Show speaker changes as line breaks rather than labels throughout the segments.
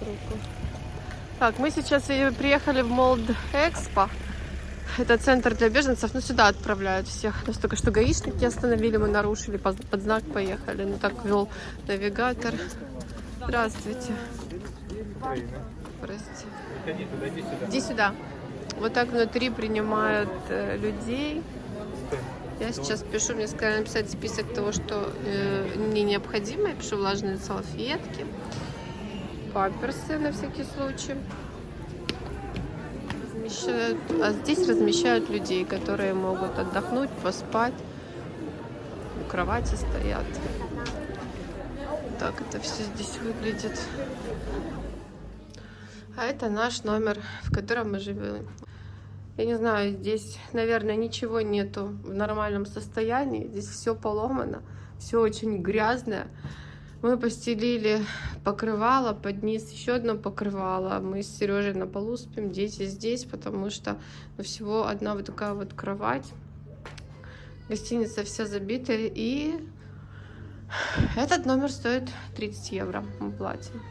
руку. Так, мы сейчас приехали в Молд Экспо. Это центр для беженцев, ну сюда отправляют всех. Нас только что гаишники остановили, мы нарушили, под знак поехали. Ну так вел навигатор. Здравствуйте. Прости.
Иди сюда.
Вот так внутри принимают э, людей. Я сейчас пишу, мне сказали написать список того, что э, мне необходимо. Я пишу влажные салфетки, памперсы на всякий случай. Размещают, а здесь размещают людей, которые могут отдохнуть, поспать. У кровати стоят. Так это все здесь выглядит. А это наш номер, в котором мы живем. Я не знаю, здесь, наверное, ничего нету в нормальном состоянии. Здесь все поломано, все очень грязное. Мы постелили покрывало, под низ еще одно покрывало. Мы с Сережей на полу спим, дети здесь, потому что ну, всего одна вот такая вот кровать. Гостиница вся забита. И этот номер стоит 30 евро. Мы платим.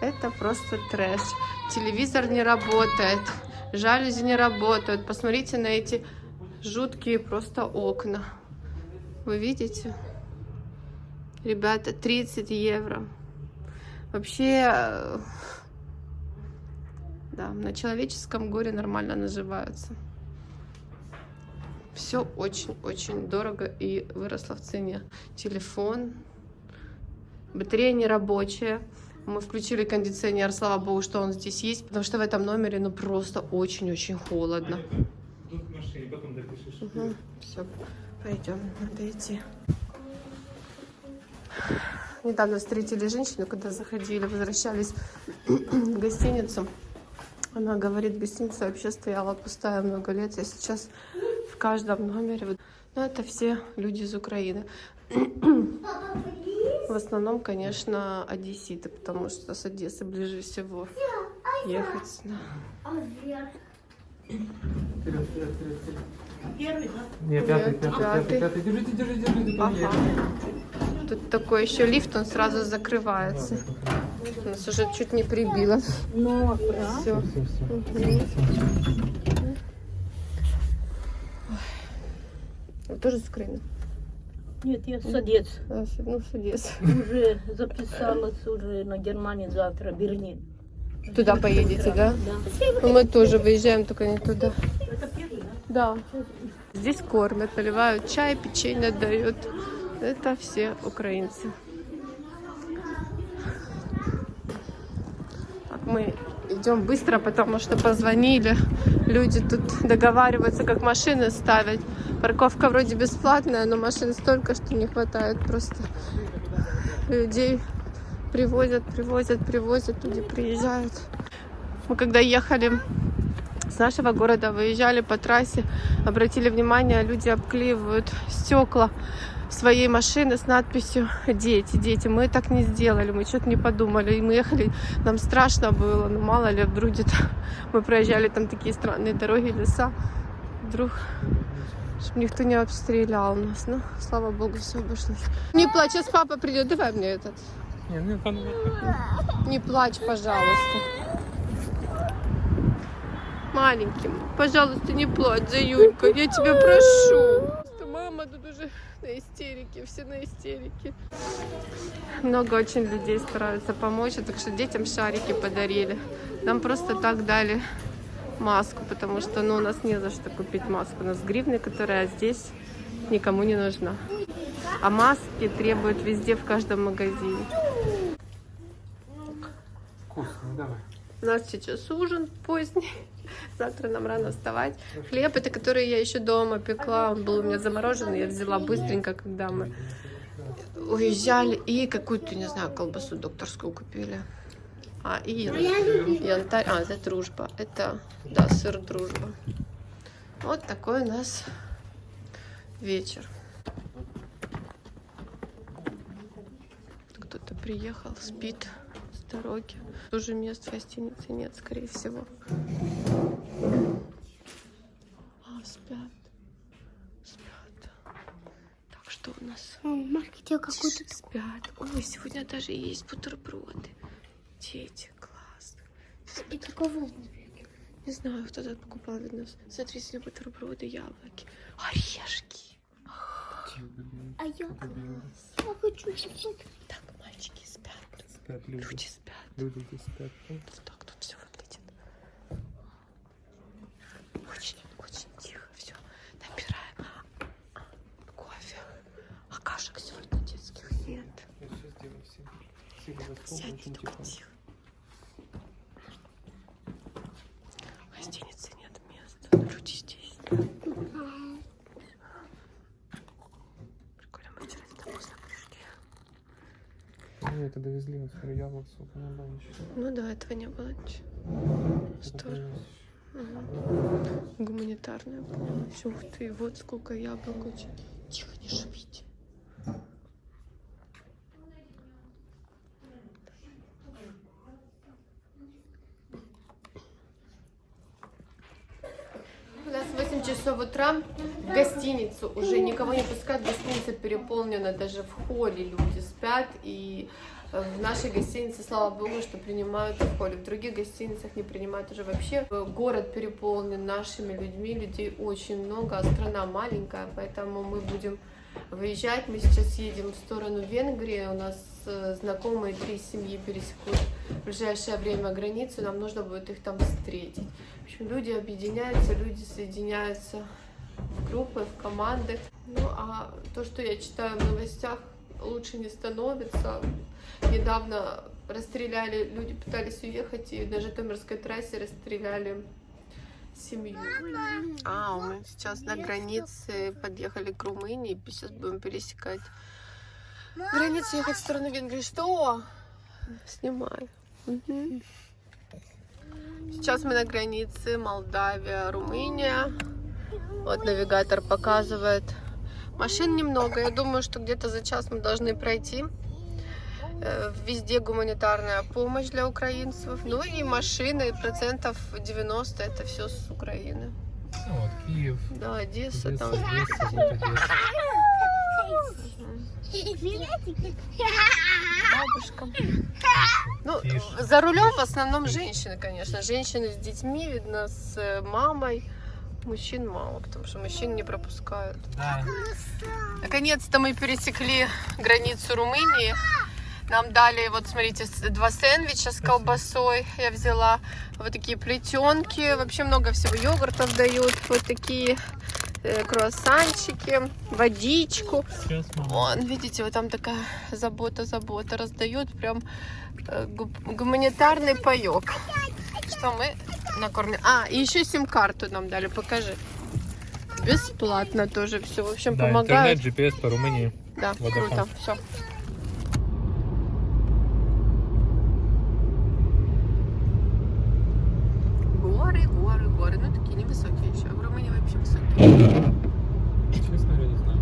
Это просто трэш. Телевизор не работает жалюзи не работают. Посмотрите на эти жуткие просто окна. Вы видите? Ребята, 30 евро. Вообще, э, да, на человеческом горе нормально наживаются. Все очень-очень дорого и выросло в цене. Телефон, батарея не рабочая. Мы включили кондиционер, слава богу, что он здесь есть, потому что в этом номере ну просто очень-очень холодно.
Тут в машине, потом допишешь.
Угу, все, пойдем, надо идти. Недавно встретили женщину, когда заходили, возвращались в гостиницу. Она говорит, гостиница вообще стояла пустая много лет, а сейчас в каждом номере... Ну, это все люди из Украины. В основном, конечно, одесситы, потому что с Одессы ближе всего ехать. Да.
Вперед, вперед, вперед, вперед.
Первый, да?
Не, пятый,
Нет,
пятый,
пятый.
пятый, пятый. Держите, держите, держите.
Ага. Тут такой еще лифт, он сразу закрывается. Нас уже чуть не прибило.
Ну,
Все.
Все, все.
Вы тоже с Украины?
Нет, я садец.
А, Ну, с Одессы.
Уже записалась уже на Германию завтра, Берлин.
Туда поедете, да?
Да.
Ну, мы тоже выезжаем, только не туда.
Это первый, да?
Да. Здесь кормят, наливают чай, печенье дают. Это все украинцы. Так, мы идем быстро, потому что позвонили. Люди тут договариваются, как машины ставить. Парковка вроде бесплатная, но машин столько, что не хватает просто людей. Привозят, привозят, привозят, люди приезжают. Мы когда ехали с нашего города, выезжали по трассе, обратили внимание, люди обклеивают стекла своей машины с надписью «Дети, дети». Мы так не сделали, мы что-то не подумали. И мы ехали, нам страшно было, ну мало ли, вдруг где-то мы проезжали там такие странные дороги, леса. Вдруг, чтобы никто не обстрелял нас. Ну, слава богу, все обошлось. Не плачь, сейчас папа придет, давай мне этот.
Не, ну,
Не плачь, пожалуйста. Маленький, пожалуйста, не плачь, Заюнька, я тебя прошу. Мама тут уже на истерике, все на истерике. Много очень людей стараются помочь, так что детям шарики подарили. Нам просто так дали маску, потому что ну, у нас не за что купить маску. У нас гривны, которая здесь никому не нужна. А маски требуют везде, в каждом магазине.
Вкусно, давай.
У нас сейчас ужин поздний. Завтра нам рано вставать. Хлеб, это который я еще дома пекла. Он был у меня замороженный. Я взяла быстренько, когда мы уезжали. И какую-то, не знаю, колбасу докторскую купили. А, и ян- янтарь. А, это дружба. Это, да, сыр дружба. Вот такой у нас вечер. Кто-то приехал, спит с дороги. Уже мест в гостинице нет, скорее всего. А, спят. Спят. Так, что
тебе какой-то
Спят. Ой, сегодня даже есть бутерброды. Дети, класс.
Это кого?
Не знаю, кто тут покупал для нас. Смотри, сегодня бутерброды, яблоки, орешки.
А я, я хочу чуть-чуть.
Так, мальчики спят,
Спят люди.
люди спят.
Люди спят.
Вот так тут все выглядит. Очень, очень тихо все. Набираем а, кофе. А кашек сегодня детских нет.
Я все сделаю всем. Сильно за стол,
Сядь
очень
только
тихо.
тихо. В гостинице нет места. Люди здесь. Прикольно, мы вчера сюда поздно пришли.
Ну, это довезли, вот смотри, яблок, сколько надо еще.
Ну да, этого не было ничего.
Привез.
Мгм. Гуманитарная помощь. Ух ты, вот сколько яблок. Тихо, не шумите. У нас 8 часов утра. В гостиницу уже никого не пускают. Гостиница переполнена. Даже в холле люди спят. И э, в нашей гостинице, слава богу, что принимают в холле. В других гостиницах не принимают уже вообще. Город переполнен нашими людьми. Людей очень много, а страна маленькая. Поэтому мы будем выезжать. Мы сейчас едем в сторону Венгрии. У нас э, знакомые три семьи пересекут в ближайшее время границу. Нам нужно будет их там встретить. В общем, люди объединяются, люди соединяются в группы, в команды. Ну, а то, что я читаю в новостях, лучше не становится. Недавно расстреляли, люди пытались уехать, и на Житомирской трассе расстреляли семью. А, мы сейчас на границе подъехали к Румынии, сейчас будем пересекать границу, ехать в сторону Венгрии. Что? Снимаю. Сейчас мы на границе Молдавия, Румыния. Вот навигатор показывает. Машин немного. Я думаю, что где-то за час мы должны пройти. Э, Везде гуманитарная помощь для украинцев. Ну и машины, процентов 90 это все с Украины.
Ну вот, Киев.
Да, Одесса
Одесса,
там.
Одесса, вот Одесса.
Бабушка. Ну,
Тише.
за рулем в основном женщины, конечно. Женщины с детьми, видно, с э, мамой. Мужчин мало, потому что мужчин не пропускают.
Да.
Наконец-то мы пересекли границу Румынии. Нам дали, вот смотрите, два сэндвича с колбасой я взяла. Вот такие плетенки. Вообще много всего. Йогуртов дают. Вот такие э, круассанчики. Водичку. Вон, видите, вот там такая забота-забота. Раздают прям э, гу- гуманитарный паек. Что мы накормили. А, и еще сим-карту нам дали, покажи. Бесплатно тоже все. В общем,
Да,
помогают.
интернет, GPS по Румынии.
Да,
Водофон.
круто. Все. Горы, горы, горы. Ну, такие невысокие еще. В Румынии вообще высокие.
Честно, я не знаю.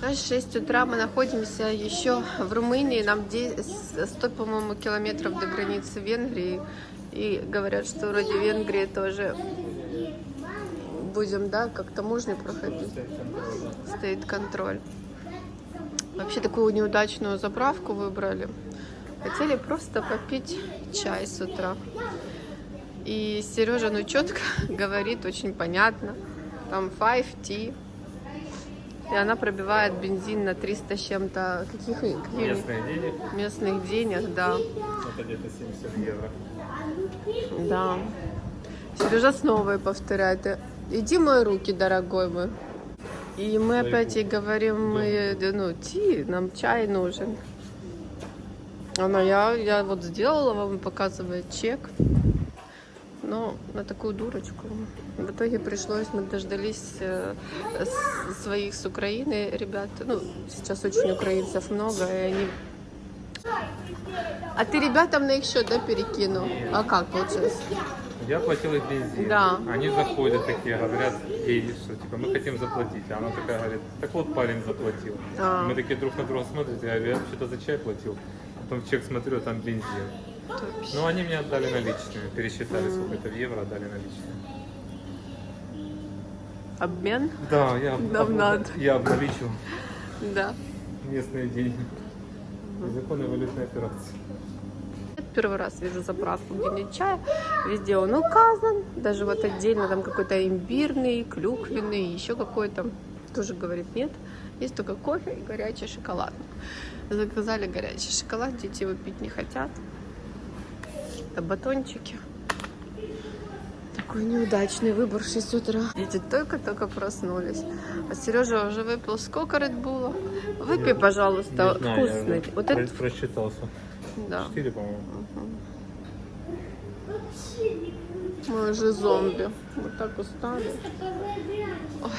Сейчас 6 утра мы находимся еще в Румынии. Нам де- с- 100, по-моему, километров до границы Венгрии. И говорят, что вроде Венгрии тоже будем, да, как таможню проходить. Стоит контроль. Вообще такую неудачную заправку выбрали. Хотели просто попить чай с утра. И Сережа, ну четко говорит, очень понятно. Там 5 tea. И она пробивает бензин на 300 с чем-то. Каких, каких
Местные денег.
местных денег, да.
Это где-то 70 евро.
Да. Сережа снова и повторяет. Иди мой руки, дорогой мой. И мы опять ей говорим, мы, ну, ти, нам чай нужен. Она, я, я вот сделала вам, показывает чек. Но на такую дурочку. В итоге пришлось, мы дождались э, с- своих с Украины ребят. Ну, сейчас очень украинцев много, и они... А ты ребятам на их счет, да, перекинул? А как получилось?
Я платил их бензин.
Да.
Они заходят такие, говорят ей, что типа мы хотим заплатить. А она такая говорит, так вот парень заплатил.
А.
Мы такие друг на друга смотрим, я говорю, я вообще-то за чай платил. Потом в чек смотрю, а там бензин.
Вообще.
Ну, они мне отдали наличными, пересчитали сколько-то в евро, отдали наличными.
Обмен?
Да, я,
Нам
об-
надо.
я обналичил
Да.
местные деньги. Незаконные валютные операции.
первый раз вижу заправку, где нет чая. Везде он указан. Даже вот отдельно там какой-то имбирный, клюквенный, еще какой-то. Тоже говорит нет. Есть только кофе и горячий шоколад. Заказали горячий шоколад, дети его пить не хотят. Это батончики. Такой неудачный выбор в 6 утра. Дети только-только проснулись. А Сережа уже выпил сколько редбула? Выпей, пожалуйста,
Не знаю, я
вкусный.
уже
Вот это,
просчитался.
да.
Четыре, по-моему.
Мы уже зомби. Мы так устали. Ой.